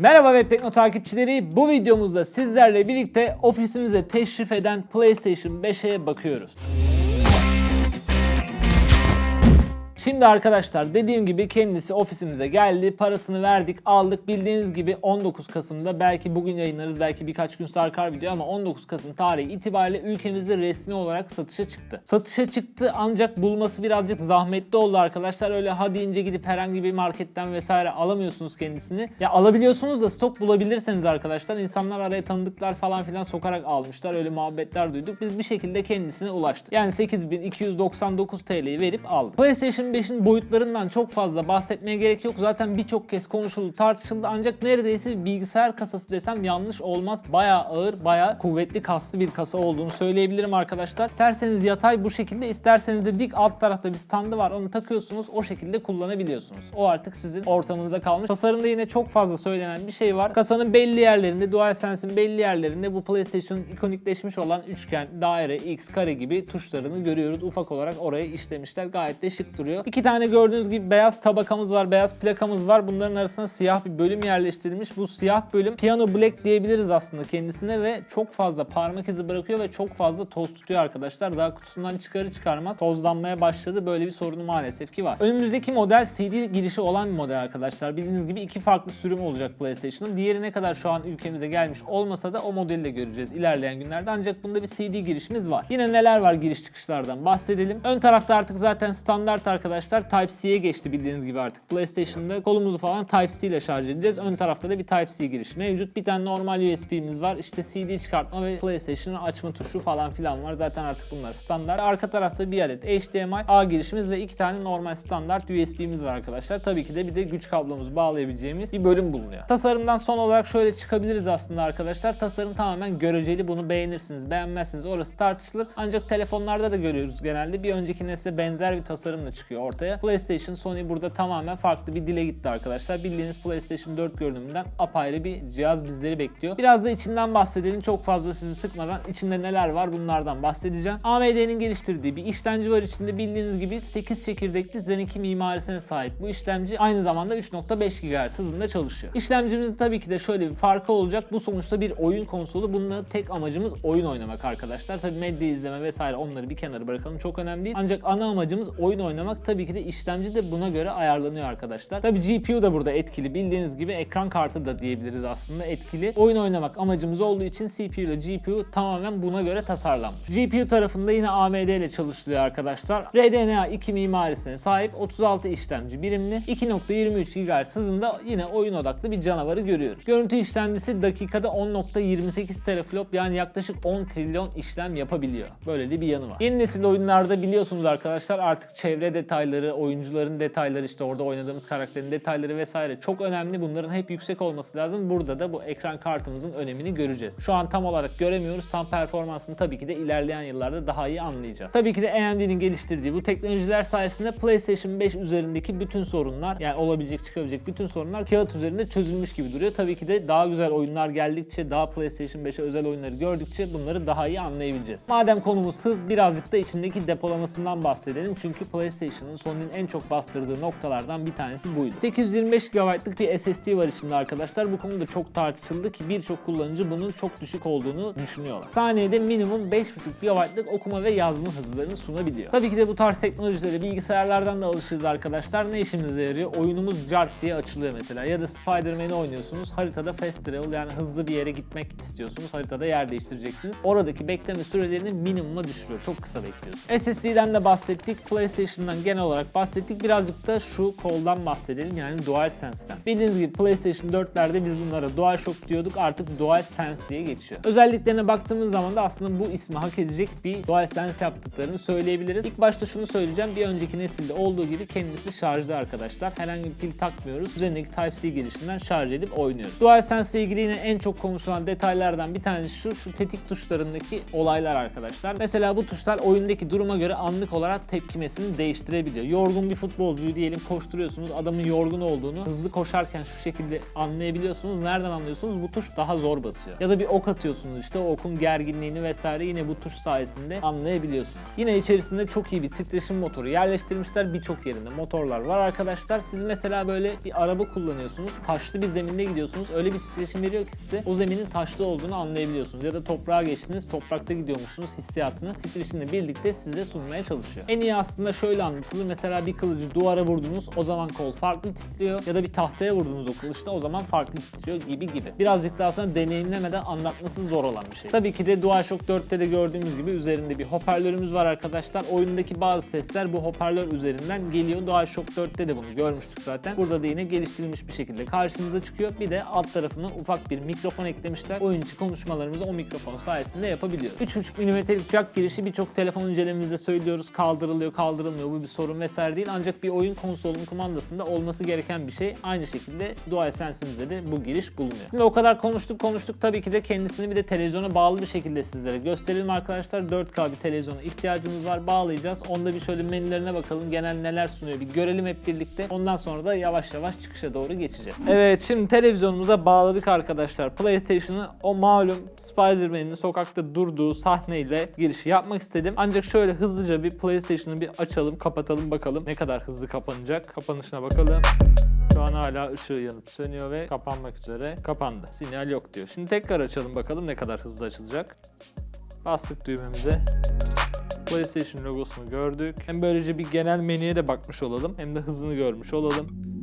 Merhaba Web Tekno takipçileri. Bu videomuzda sizlerle birlikte ofisimize teşrif eden PlayStation 5'e bakıyoruz. Şimdi arkadaşlar dediğim gibi kendisi ofisimize geldi. Parasını verdik, aldık. Bildiğiniz gibi 19 Kasım'da belki bugün yayınlarız, belki birkaç gün sarkar video ama 19 Kasım tarihi itibariyle ülkemizde resmi olarak satışa çıktı. Satışa çıktı ancak bulması birazcık zahmetli oldu arkadaşlar. Öyle ha deyince gidip herhangi bir marketten vesaire alamıyorsunuz kendisini. Ya alabiliyorsunuz da stok bulabilirseniz arkadaşlar insanlar araya tanıdıklar falan filan sokarak almışlar. Öyle muhabbetler duyduk. Biz bir şekilde kendisine ulaştık. Yani 8299 TL'yi verip aldık. PlayStation 5'in boyutlarından çok fazla bahsetmeye gerek yok. Zaten birçok kez konuşuldu, tartışıldı. Ancak neredeyse bilgisayar kasası desem yanlış olmaz. Bayağı ağır, bayağı kuvvetli kaslı bir kasa olduğunu söyleyebilirim arkadaşlar. İsterseniz yatay bu şekilde, isterseniz de dik alt tarafta bir standı var. Onu takıyorsunuz, o şekilde kullanabiliyorsunuz. O artık sizin ortamınıza kalmış. Tasarımda yine çok fazla söylenen bir şey var. Kasanın belli yerlerinde, DualSense'in belli yerlerinde bu PlayStation'ın ikonikleşmiş olan üçgen, daire, X, kare gibi tuşlarını görüyoruz. Ufak olarak oraya işlemişler. Gayet de şık duruyor. İki tane gördüğünüz gibi beyaz tabakamız var, beyaz plakamız var. Bunların arasına siyah bir bölüm yerleştirilmiş. Bu siyah bölüm Piano Black diyebiliriz aslında kendisine ve çok fazla parmak izi bırakıyor ve çok fazla toz tutuyor arkadaşlar. Daha kutusundan çıkarı çıkarmaz tozlanmaya başladı. Böyle bir sorunu maalesef ki var. Önümüzdeki model CD girişi olan bir model arkadaşlar. Bildiğiniz gibi iki farklı sürüm olacak PlayStation'ın. Diğeri ne kadar şu an ülkemize gelmiş olmasa da o modeli de göreceğiz ilerleyen günlerde. Ancak bunda bir CD girişimiz var. Yine neler var giriş çıkışlardan bahsedelim. Ön tarafta artık zaten standart arkadaşlar Type-C'ye geçti bildiğiniz gibi artık. PlayStation'da kolumuzu falan Type-C ile şarj edeceğiz. Ön tarafta da bir Type-C giriş mevcut. Bir tane normal USB'miz var. İşte CD çıkartma ve PlayStation'ı açma tuşu falan filan var. Zaten artık bunlar standart. Arka tarafta bir adet HDMI, A girişimiz ve iki tane normal standart USB'miz var arkadaşlar. Tabii ki de bir de güç kablomuzu bağlayabileceğimiz bir bölüm bulunuyor. Tasarımdan son olarak şöyle çıkabiliriz aslında arkadaşlar. Tasarım tamamen göreceli. Bunu beğenirsiniz, beğenmezsiniz. Orası tartışılır. Ancak telefonlarda da görüyoruz genelde. Bir önceki nesle benzer bir tasarımla çıkıyor ortaya. PlayStation, Sony burada tamamen farklı bir dile gitti arkadaşlar. Bildiğiniz PlayStation 4 görünümünden apayrı bir cihaz bizleri bekliyor. Biraz da içinden bahsedelim. Çok fazla sizi sıkmadan içinde neler var bunlardan bahsedeceğim. AMD'nin geliştirdiği bir işlemci var içinde. Bildiğiniz gibi 8 çekirdekli Zen 2 mimarisine sahip bu işlemci aynı zamanda 3.5 GHz hızında çalışıyor. İşlemcimizin tabii ki de şöyle bir farkı olacak. Bu sonuçta bir oyun konsolu. Bununla tek amacımız oyun oynamak arkadaşlar. Tabii medya izleme vesaire onları bir kenara bırakalım. Çok önemli değil. Ancak ana amacımız oyun oynamak. Tabii ki de işlemci de buna göre ayarlanıyor arkadaşlar. Tabii GPU da burada etkili. Bildiğiniz gibi ekran kartı da diyebiliriz aslında etkili. Oyun oynamak amacımız olduğu için CPU ile GPU tamamen buna göre tasarlanmış. GPU tarafında yine AMD ile çalışılıyor arkadaşlar. RDNA 2 mimarisine sahip 36 işlemci birimli 2.23 GHz hızında yine oyun odaklı bir canavarı görüyoruz. Görüntü işlemcisi dakikada 10.28 teraflop yani yaklaşık 10 trilyon işlem yapabiliyor. Böyle de bir yanı var. Yeni nesil oyunlarda biliyorsunuz arkadaşlar artık çevre detayları, oyuncuların detayları işte orada oynadığımız karakterin detayları vesaire çok önemli. Bunların hep yüksek olması lazım. Burada da bu ekran kartımızın önemini göreceğiz. Şu an tam olarak göremiyoruz. Tam performansını tabii ki de ilerleyen yıllarda daha iyi anlayacağız. Tabii ki de AMD'nin geliştirdiği bu teknolojiler sayesinde PlayStation 5 üzerindeki bütün sorunlar yani olabilecek çıkabilecek bütün sorunlar kağıt üzerinde çözülmüş gibi duruyor. Tabii ki de daha güzel oyunlar geldikçe daha PlayStation 5'e özel oyunları gördükçe bunları daha iyi anlayabileceğiz. Madem konumuz hız birazcık da içindeki depolamasından bahsedelim. Çünkü PlayStation'ın Sony'nin en çok bastırdığı noktalardan bir tanesi buydu. 825 GB'lık bir SSD var içinde arkadaşlar. Bu konuda çok tartışıldı ki birçok kullanıcı bunun çok düşük olduğunu düşünüyorlar. Saniyede minimum 5.5 GB'lık okuma ve yazma hızlarını sunabiliyor. Tabii ki de bu tarz teknolojilere bilgisayarlardan da alışırız arkadaşlar. Ne işimize yarıyor? Oyunumuz Jark diye açılıyor mesela. Ya da Spider-Man'i oynuyorsunuz. Haritada fast travel yani hızlı bir yere gitmek istiyorsunuz. Haritada yer değiştireceksiniz. Oradaki bekleme sürelerini minimuma düşürüyor. Çok kısa bekliyorsunuz. SSD'den de bahsettik. PlayStation'dan genel olarak bahsettik. Birazcık da şu koldan bahsedelim yani DualSense'den. Bildiğiniz gibi PlayStation 4'lerde biz bunlara DualShock diyorduk. Artık DualSense diye geçiyor. Özelliklerine baktığımız zaman da aslında bu ismi hak edecek bir DualSense yaptıklarını söyleyebiliriz. İlk başta şunu söyleyeceğim. Bir önceki nesilde olduğu gibi kendisi şarjlı arkadaşlar. Herhangi bir pil takmıyoruz. Üzerindeki Type-C girişinden şarj edip oynuyoruz. DualSense ile ilgili yine en çok konuşulan detaylardan bir tanesi şu, şu tetik tuşlarındaki olaylar arkadaşlar. Mesela bu tuşlar oyundaki duruma göre anlık olarak tepkimesini değiştirebiliyor anlayabiliyor. Yorgun bir futbolcuyu diyelim koşturuyorsunuz. Adamın yorgun olduğunu hızlı koşarken şu şekilde anlayabiliyorsunuz. Nereden anlıyorsunuz? Bu tuş daha zor basıyor. Ya da bir ok atıyorsunuz işte okun gerginliğini vesaire yine bu tuş sayesinde anlayabiliyorsunuz. Yine içerisinde çok iyi bir titreşim motoru yerleştirmişler birçok yerinde. Motorlar var arkadaşlar. Siz mesela böyle bir araba kullanıyorsunuz. Taşlı bir zeminde gidiyorsunuz. Öyle bir titreşim veriyor ki size o zeminin taşlı olduğunu anlayabiliyorsunuz. Ya da toprağa geçtiniz. Toprakta gidiyormuşsunuz hissiyatını titreşimle birlikte size sunmaya çalışıyor. En iyi aslında şöyle anlatılır. Mesela bir kılıcı duvara vurdunuz. O zaman kol farklı titriyor. Ya da bir tahtaya vurdunuz o kılıçta. O zaman farklı titriyor gibi gibi. Birazcık daha aslında deneyimlemeden anlatması zor olan bir şey. Tabii ki de DualShock 4'te de gördüğümüz gibi üzerinde bir hoparlörümüz var arkadaşlar. Oyundaki bazı sesler bu hoparlör üzerinden geliyor. DualShock 4'te de bunu görmüştük zaten. Burada da yine geliştirilmiş bir şekilde karşımıza çıkıyor. Bir de alt tarafına ufak bir mikrofon eklemişler. Oyun içi konuşmalarımızı o mikrofon sayesinde yapabiliyoruz. 3.5 mm'lik jack girişi birçok telefon incelememizde söylüyoruz. Kaldırılıyor, kaldırılmıyor. Bu bir sorun vesaire değil. Ancak bir oyun konsolunun kumandasında olması gereken bir şey. Aynı şekilde DualSense'imizde de bu giriş bulunuyor. Şimdi o kadar konuştuk konuştuk. Tabii ki de kendisini bir de televizyona bağlı bir şekilde sizlere gösterelim arkadaşlar. 4K bir televizyona ihtiyacımız var. Bağlayacağız. Onda bir şöyle menülerine bakalım. Genel neler sunuyor bir görelim hep birlikte. Ondan sonra da yavaş yavaş çıkışa doğru geçeceğiz. Evet şimdi televizyonumuza bağladık arkadaşlar. PlayStation'ı o malum Spider-Man'in sokakta durduğu sahneyle girişi yapmak istedim. Ancak şöyle hızlıca bir PlayStation'ı bir açalım, kapatalım bakalım ne kadar hızlı kapanacak. Kapanışına bakalım. Şu an hala ışığı yanıp sönüyor ve kapanmak üzere. Kapandı. Sinyal yok diyor. Şimdi tekrar açalım bakalım ne kadar hızlı açılacak. Bastık düğmemize. PlayStation logosunu gördük. Hem böylece bir genel menüye de bakmış olalım hem de hızını görmüş olalım.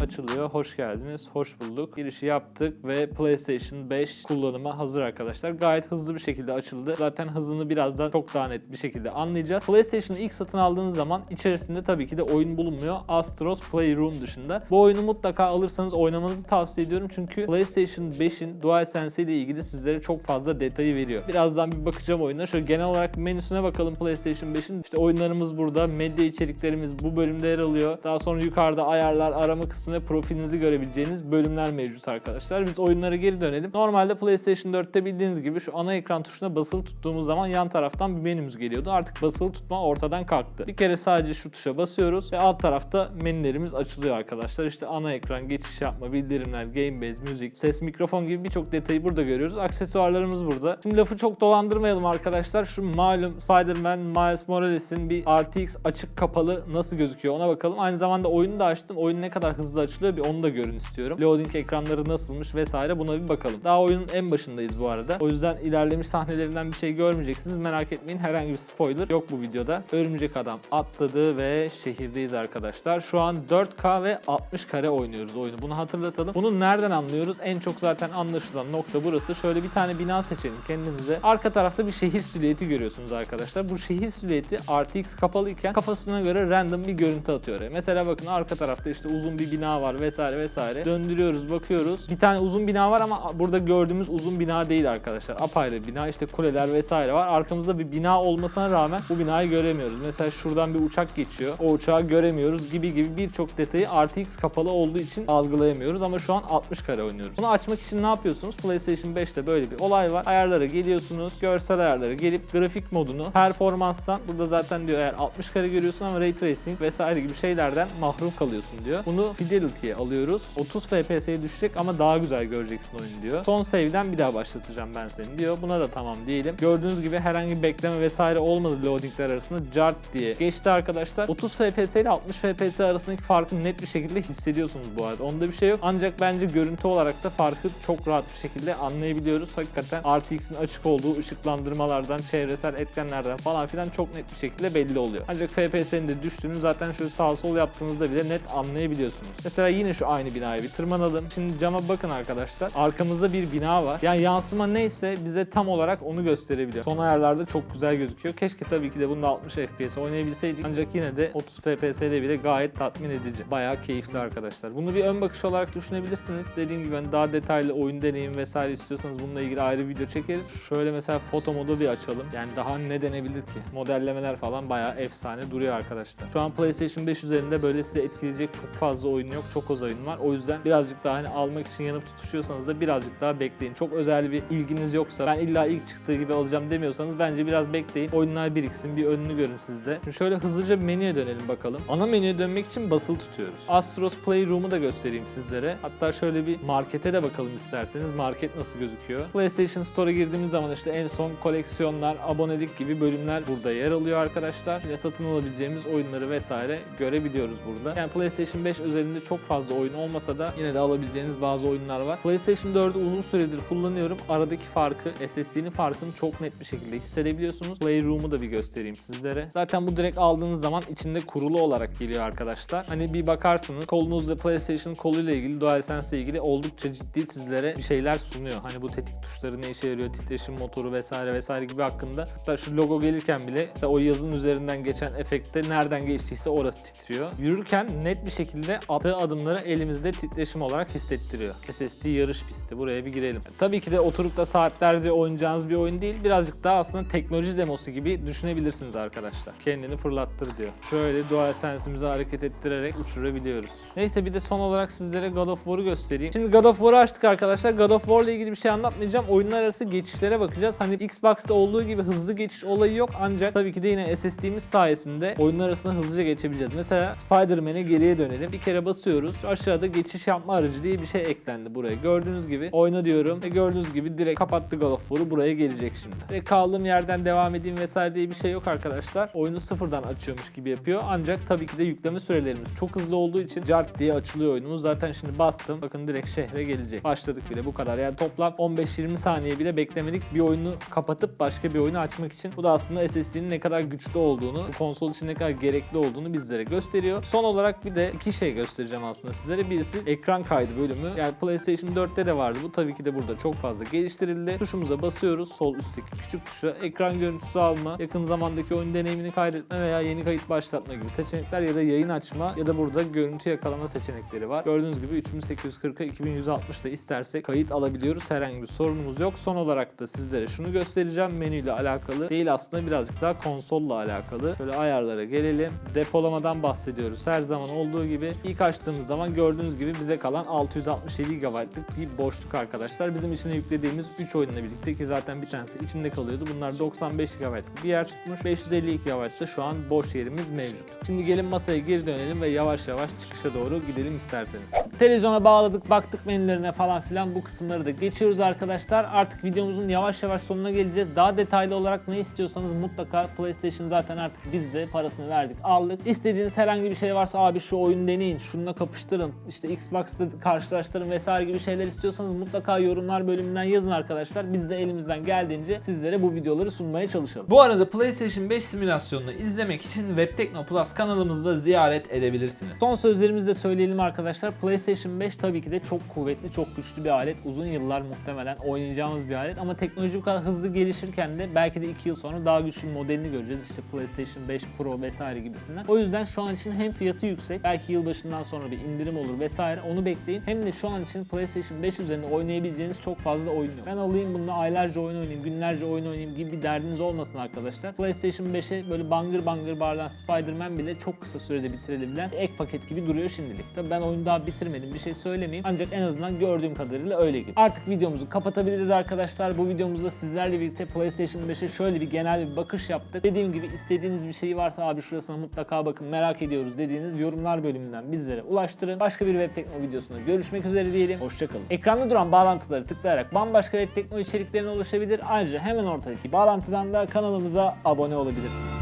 Açılıyor. Hoş geldiniz. Hoş bulduk. Girişi yaptık ve PlayStation 5 kullanıma hazır arkadaşlar. Gayet hızlı bir şekilde açıldı. Zaten hızını birazdan çok daha net bir şekilde anlayacağız. PlayStation'ı ilk satın aldığınız zaman içerisinde tabii ki de oyun bulunmuyor. Astros Playroom dışında. Bu oyunu mutlaka alırsanız oynamanızı tavsiye ediyorum. Çünkü PlayStation 5'in DualSense ile ilgili sizlere çok fazla detayı veriyor. Birazdan bir bakacağım oyuna. Şöyle genel olarak menüsüne bakalım PlayStation 5'in. İşte oyunlarımız burada. Medya içeriklerimiz bu bölümde yer alıyor. Daha sonra yukarıda ayarlar, arama kısmında profilinizi görebileceğiniz bölümler mevcut arkadaşlar. Biz oyunlara geri dönelim. Normalde PlayStation 4'te bildiğiniz gibi şu ana ekran tuşuna basılı tuttuğumuz zaman yan taraftan bir menümüz geliyordu. Artık basılı tutma ortadan kalktı. Bir kere sadece şu tuşa basıyoruz ve alt tarafta menülerimiz açılıyor arkadaşlar. İşte ana ekran, geçiş yapma, bildirimler, game base, müzik, ses, mikrofon gibi birçok detayı burada görüyoruz. Aksesuarlarımız burada. Şimdi lafı çok dolandırmayalım arkadaşlar. Şu malum Spider-Man Miles Morales'in bir RTX açık kapalı nasıl gözüküyor ona bakalım. Aynı zamanda oyunu da açtım. Oyun ne kadar hızlı açılıyor bir onu da görün istiyorum. Loading ekranları nasılmış vesaire buna bir bakalım. Daha oyunun en başındayız bu arada. O yüzden ilerlemiş sahnelerinden bir şey görmeyeceksiniz. Merak etmeyin herhangi bir spoiler yok bu videoda. Örümcek adam atladı ve şehirdeyiz arkadaşlar. Şu an 4K ve 60 kare oynuyoruz oyunu. Bunu hatırlatalım. Bunu nereden anlıyoruz? En çok zaten anlaşılan nokta burası. Şöyle bir tane bina seçelim kendinize. Arka tarafta bir şehir silüeti görüyorsunuz arkadaşlar. Bu şehir silüeti RTX kapalıyken kafasına göre random bir görüntü atıyor. Mesela bakın arka tarafta işte uzun bir bina var vesaire vesaire. Döndürüyoruz bakıyoruz. Bir tane uzun bina var ama burada gördüğümüz uzun bina değil arkadaşlar. Apayrı bina işte kuleler vesaire var. Arkamızda bir bina olmasına rağmen bu binayı göremiyoruz. Mesela şuradan bir uçak geçiyor. O uçağı göremiyoruz gibi gibi birçok detayı RTX kapalı olduğu için algılayamıyoruz ama şu an 60 kare oynuyoruz. Bunu açmak için ne yapıyorsunuz? PlayStation 5'te böyle bir olay var. Ayarlara geliyorsunuz. Görsel ayarlara gelip grafik modunu performanstan burada zaten diyor eğer 60 kare görüyorsun ama Ray Tracing vesaire gibi şeylerden mahrum kalıyorsun diyor. Bunu Fidelity'ye alıyoruz. 30 FPS'ye düşecek ama daha güzel göreceksin oyunu diyor. Son save'den bir daha başlatacağım ben seni diyor. Buna da tamam diyelim. Gördüğünüz gibi herhangi bir bekleme vesaire olmadı loadingler arasında. Cart diye geçti arkadaşlar. 30 FPS ile 60 FPS arasındaki farkı net bir şekilde hissediyorsunuz bu arada. Onda bir şey yok. Ancak bence görüntü olarak da farkı çok rahat bir şekilde anlayabiliyoruz. Hakikaten RTX'in açık olduğu ışıklandırmalardan, çevresel etkenlerden falan filan çok net bir şekilde belli oluyor. Ancak FPS'nin de düştüğünü zaten şöyle sağ sol yaptığınızda bile net anlayabiliyorsunuz. Mesela yine şu aynı binaya bir tırmanalım. Şimdi cama bakın arkadaşlar. Arkamızda bir bina var. Yani yansıma neyse bize tam olarak onu gösterebiliyor. Son ayarlarda çok güzel gözüküyor. Keşke tabii ki de bunda 60 FPS oynayabilseydik. Ancak yine de 30 FPS'de bile gayet tatmin edici. Bayağı keyifli arkadaşlar. Bunu bir ön bakış olarak düşünebilirsiniz. Dediğim gibi hani daha detaylı oyun deneyim vesaire istiyorsanız bununla ilgili ayrı video çekeriz. Şöyle mesela foto modu bir açalım. Yani daha ne denebilir ki? Modellemeler falan bayağı efsane duruyor arkadaşlar. Şu an PlayStation 5 üzerinde böyle size etkileyecek çok fazla oyun yok. Çok az oyun var. O yüzden birazcık daha hani almak için yanıp tutuşuyorsanız da birazcık daha bekleyin. Çok özel bir ilginiz yoksa ben illa ilk çıktığı gibi alacağım demiyorsanız bence biraz bekleyin. Oyunlar biriksin. Bir önünü görün sizde. Şimdi şöyle hızlıca menüye dönelim bakalım. Ana menüye dönmek için basılı tutuyoruz. Astros Playroom'u da göstereyim sizlere. Hatta şöyle bir markete de bakalım isterseniz. Market nasıl gözüküyor? PlayStation Store'a girdiğimiz zaman işte en son koleksiyonlar, abonelik gibi bölümler burada yer alıyor arkadaşlar. Ve satın alabileceğimiz oyunları vesaire görebiliyoruz burada. Yani PlayStation 5 özelinde çok fazla oyun olmasa da yine de alabileceğiniz bazı oyunlar var. PlayStation 4'ü uzun süredir kullanıyorum. Aradaki farkı, SSD'nin farkını çok net bir şekilde hissedebiliyorsunuz. Playroom'u da bir göstereyim sizlere. Zaten bu direkt aldığınız zaman içinde kurulu olarak geliyor arkadaşlar. Hani bir bakarsınız kolunuzda PlayStation koluyla ilgili, DualSense ile ilgili oldukça ciddi sizlere bir şeyler sunuyor. Hani bu tetik tuşları ne işe yarıyor, titreşim motoru vesaire vesaire gibi hakkında. Hatta şu logo gelirken bile mesela o yazın üzerinden geçen efekte nereden geçtiyse orası titriyor. Yürürken net bir şekilde attığı adımları elimizde titreşim olarak hissettiriyor. SSD yarış pisti. Buraya bir girelim. Tabii ki de oturup da saatlerce oynayacağınız bir oyun değil. Birazcık daha aslında teknoloji demosu gibi düşünebilirsiniz arkadaşlar. Kendini fırlattır diyor. Şöyle DualSense'imizi hareket ettirerek uçurabiliyoruz. Neyse bir de son olarak sizlere God of War'u göstereyim. Şimdi God of War'u açtık arkadaşlar. God of War ile ilgili bir şey anlatmayacağım. Oyunlar arası geçişlere bakacağız. Hani Xbox'ta olduğu gibi hızlı geçiş olayı yok. Ancak tabii ki de yine SSD'miz sayesinde oyunlar arasında hızlıca geçebileceğiz. Mesela Spider-Man'e geriye dönelim. Bir kere basıyoruz. Aşağıda geçiş yapma aracı diye bir şey eklendi buraya. Gördüğünüz gibi oyna diyorum ve gördüğünüz gibi direkt kapattı God of War'u. Buraya gelecek şimdi. Ve kaldığım yerden devam edeyim vesaire diye bir şey yok arkadaşlar. Oyunu sıfırdan açıyormuş gibi yapıyor. Ancak tabii ki de yükleme sürelerimiz çok hızlı olduğu için cart diye açılıyor oyunumuz. Zaten şimdi bastım. Bakın direkt şehre gelecek. Başladık bile bu kadar. Yani toplam 15-20 saniye bile beklemedik. Bir oyunu kapatıp başka bir oyunu açmak için. Bu da aslında SSD'nin ne kadar güçlü olduğunu, bu konsol için ne kadar gerekli olduğunu bizlere gösteriyor. Son olarak bir de iki şey göstereceğim aslında sizlere. Birisi ekran kaydı bölümü. Yani PlayStation 4'te de vardı. Bu tabii ki de burada çok fazla geliştirildi. Tuşumuza basıyoruz. Sol üstteki küçük tuşa ekran görüntüsü alma, yakın zamandaki oyun deneyimini kaydetme veya yeni kayıt başlatma gibi seçenekler ya da yayın açma ya da burada görüntü yakalama seçenekleri var. Gördüğünüz gibi 3840'a 2160'da istersek kayıt alabiliyoruz. Herhangi bir sorunumuz yok. Son olarak da sizlere şunu göstereceğim. Menüyle alakalı değil aslında birazcık daha konsolla alakalı. Şöyle ayarlara gelelim. Depolamadan bahsediyoruz. Her zaman olduğu gibi ilk açtığımız zaman gördüğünüz gibi bize kalan 667 GB'lık bir boşluk arkadaşlar. Bizim içine yüklediğimiz 3 oyunla birlikte ki zaten bir tanesi içinde kalıyordu. Bunlar 95 GB'lık bir yer tutmuş. 552 GB'da şu an boş yerimiz mevcut. Şimdi gelin masaya geri dönelim ve yavaş yavaş çıkışa doğru gidelim isterseniz. Televizyona bağladık, baktık menülerine falan filan bu kısımları da geçiyoruz arkadaşlar. Artık videomuzun yavaş yavaş sonuna geleceğiz. Daha detaylı olarak ne istiyorsanız mutlaka PlayStation zaten artık biz de parasını verdik, aldık. İstediğiniz herhangi bir şey varsa abi şu oyun deneyin, şununla kapıştırın, işte Xbox'ta karşılaştırın vesaire gibi şeyler istiyorsanız mutlaka yorumlar bölümünden yazın arkadaşlar. Biz de elimizden geldiğince sizlere bu videoları sunmaya çalışalım. Bu arada PlayStation 5 simülasyonunu izlemek için Webtekno Plus kanalımızda ziyaret edebilirsiniz. Son sözlerimizi de söyleyelim arkadaşlar. PlayStation 5 tabii ki de çok kuvvetli, çok güçlü bir alet. Uzun yıllar muhtemelen oynayacağımız bir alet ama teknoloji bu kadar hızlı gelişirken de belki de 2 yıl sonra daha güçlü bir modelini göreceğiz. İşte PlayStation 5 Pro vesaire gibisinden. O yüzden şu an için hem fiyatı yüksek, belki yılbaşından sonra bir indirim olur vesaire onu bekleyin. Hem de şu an için PlayStation 5 üzerinde oynayabileceğiniz çok fazla oyun yok. Ben alayım bunu aylarca oyun oynayayım, günlerce oyun oynayayım gibi bir derdiniz olmasın arkadaşlar. PlayStation 5'e böyle bangır bangır bağıran Spider-Man bile çok kısa sürede bitirebilen ek paket gibi duruyor şimdilik. Tabii ben oyunu daha bitirmedim bir şey söylemeyeyim. Ancak en azından gördüğüm kadarıyla öyle gibi. Artık videomuzu kapatabiliriz arkadaşlar. Bu videomuzda sizlerle birlikte PlayStation 5'e şöyle bir genel bir bakış yaptık. Dediğim gibi istediğiniz bir şey varsa abi şurasına mutlaka bakın merak ediyoruz dediğiniz yorumlar bölümünden bizlere ulaştırın. Başka bir Web Tekno videosunda görüşmek üzere diyelim. Hoşçakalın. Ekranda duran bağlantıları tıklayarak bambaşka Web Tekno içeriklerine ulaşabilir. Ayrıca hemen ortadaki bağlantıdan da kanalımıza abone olabilirsiniz.